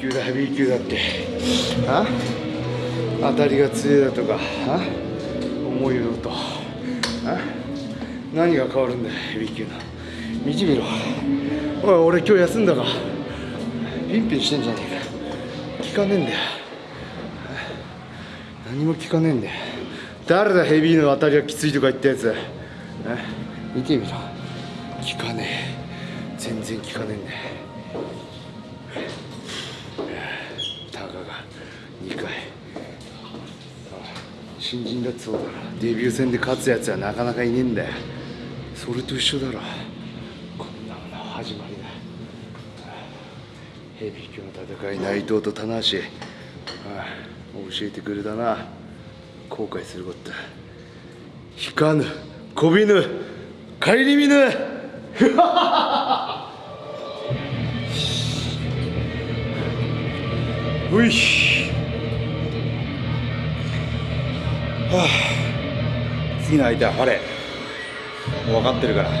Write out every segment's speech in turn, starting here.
級だヘビー級だって。あ？当たりが強いだとかあ？重いよと。あ？何が変わるんだヘビー級の。見てみろ。おい俺今日休んだか。ピンピンしてんじゃねえか。聞かねえんだよ。何も聞かねえんだよ。誰だヘビーの当たりがきついとか言ったやつ。見てみろ。聞かねえ。全然聞かねえんだよたかが2回新人だってそうだ。デビュー戦で勝つやつはなかなかいねえんだよ。それと一緒だろ。こんなものは始まりだ。ヘビー級の戦い内藤と棚橋。教えてくれたな。後悔すること。だ引かぬこびぬ顧みぬ。ういはあ。次の相手は晴れ。もう分かってるから。は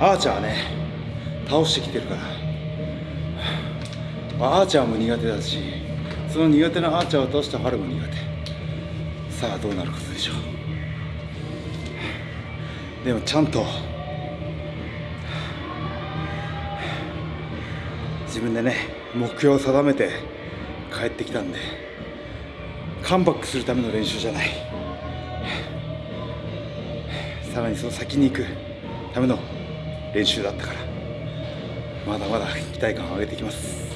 あ。アーチャーはね倒してきてるから。アーチャーも苦手だしその苦手なアーチャーを倒した春も苦手。さあどうなることでしょう。でもちゃんと自分でね目標を定めて帰ってきたんでカムバックするための練習じゃない。さらにその先に行くための練習だったからまだまだ期待感を上げていきます。